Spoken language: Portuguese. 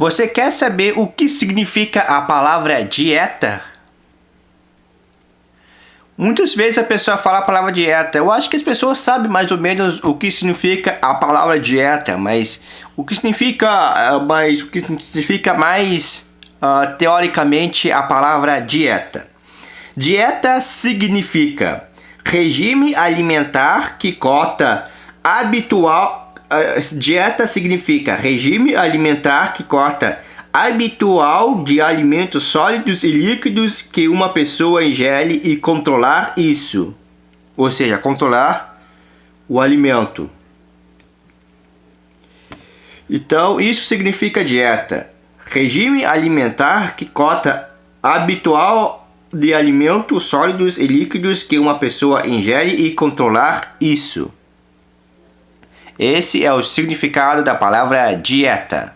Você quer saber o que significa a palavra dieta? Muitas vezes a pessoa fala a palavra dieta. Eu acho que as pessoas sabem mais ou menos o que significa a palavra dieta, mas o que significa, uh, mais, o que significa mais uh, teoricamente a palavra dieta. Dieta significa regime alimentar que cota habitual. Uh, dieta significa regime alimentar que cota habitual de alimentos sólidos e líquidos que uma pessoa ingere e controlar isso. Ou seja, controlar o alimento. Então, isso significa dieta. Regime alimentar que cota habitual de alimentos sólidos e líquidos que uma pessoa ingere e controlar isso. Esse é o significado da palavra dieta.